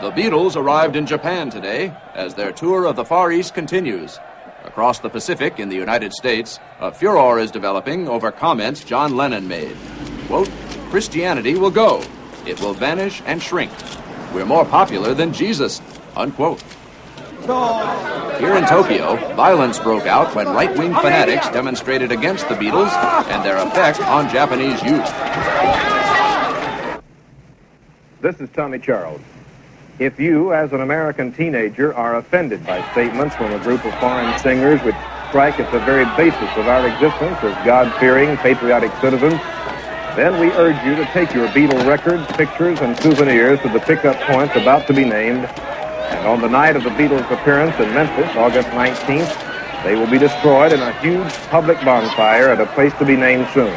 The Beatles arrived in Japan today as their tour of the Far East continues. Across the Pacific in the United States, a furor is developing over comments John Lennon made. Quote, Christianity will go. It will vanish and shrink. We're more popular than Jesus. Unquote. Here in Tokyo, violence broke out when right wing fanatics demonstrated against the Beatles and their effect on Japanese youth. This is Tommy Charles. If you, as an American teenager, are offended by statements from a group of foreign singers which strike at the very basis of our existence as God fearing, patriotic citizens, then we urge you to take your Beatle records, pictures, and souvenirs to the pickup points about to be named. And on the night of the Beatles' appearance in Memphis, August 19th, they will be destroyed in a huge public bonfire at a place to be named soon.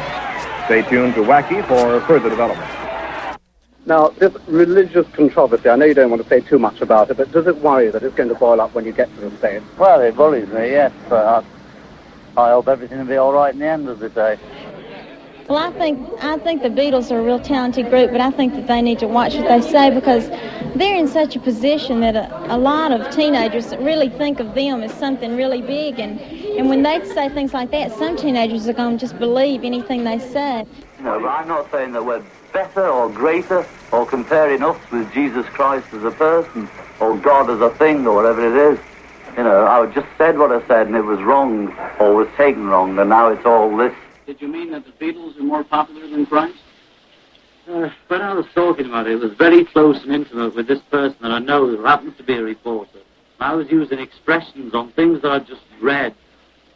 Stay tuned to Wacky for further development. Now, this religious controversy, I know you don't want to say too much about it, but does it worry you that it's going to boil up when you get to the States? Well, it worries me, yes, but I, I hope everything will be all right in the end of the day. Well, I think I think the Beatles are a real talented group, but I think that they need to watch what they say because they're in such a position that a, a lot of teenagers really think of them as something really big, and and when they say things like that, some teenagers are going to just believe anything they say. No, but I'm not saying that we're better or greater or comparing us with Jesus Christ as a person or God as a thing or whatever it is. You know, I just said what I said and it was wrong or was taken wrong, and now it's all this. Did you mean that the Beatles are more popular than Christ? Uh, when I was talking about it, it was very close and intimate with this person that I know who happens to be a reporter. I was using expressions on things that I just read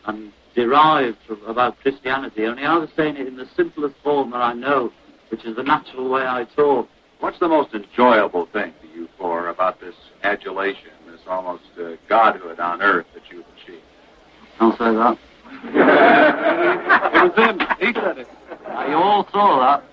and derived from, about Christianity, only I was saying it in the simplest form that I know, which is the natural way I talk. What's the most enjoyable thing to you for about this adulation, this almost uh, godhood on earth that you've achieved? Don't say that. it was him. He said it. You all saw that.